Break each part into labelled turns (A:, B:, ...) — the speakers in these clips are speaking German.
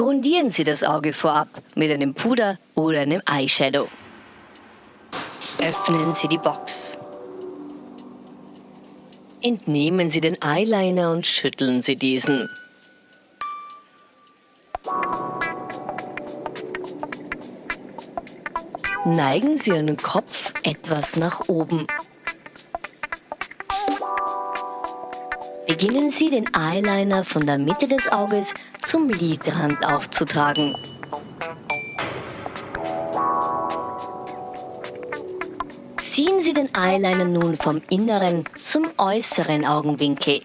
A: Grundieren Sie das Auge vorab mit einem Puder oder einem Eyeshadow. Öffnen Sie die Box. Entnehmen Sie den Eyeliner und schütteln Sie diesen. Neigen Sie Ihren Kopf etwas nach oben. Beginnen Sie den Eyeliner von der Mitte des Auges zum Lidrand aufzutragen. Ziehen Sie den Eyeliner nun vom inneren zum äußeren Augenwinkel.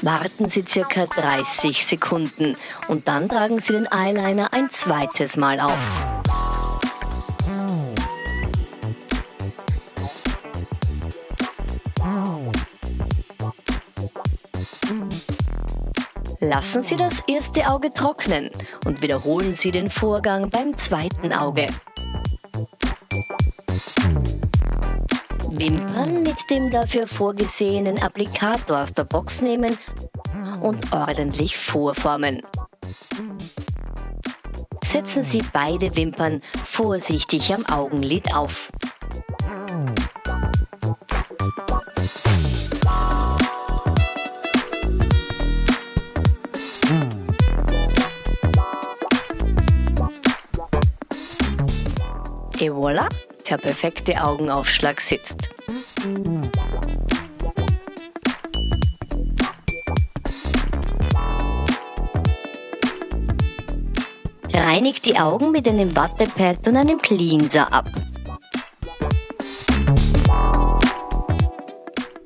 A: Warten Sie circa 30 Sekunden und dann tragen Sie den Eyeliner ein zweites Mal auf. Lassen Sie das erste Auge trocknen und wiederholen Sie den Vorgang beim zweiten Auge. Wimpern mit dem dafür vorgesehenen Applikator aus der Box nehmen und ordentlich vorformen. Setzen Sie beide Wimpern vorsichtig am Augenlid auf. Et voilà, der perfekte Augenaufschlag sitzt. Reinigt die Augen mit einem Wattepad und einem Cleanser ab.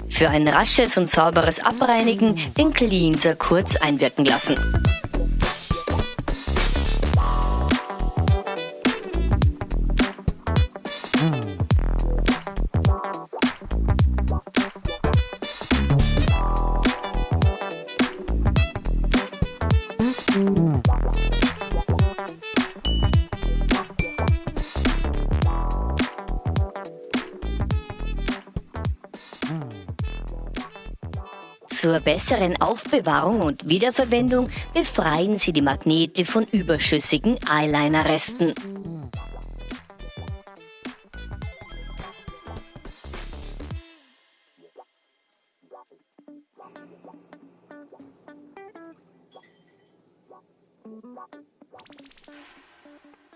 A: Für ein rasches und sauberes Abreinigen den Cleanser kurz einwirken lassen. Zur besseren Aufbewahrung und Wiederverwendung befreien Sie die Magnete von überschüssigen Eyeliner-Resten. Thank you.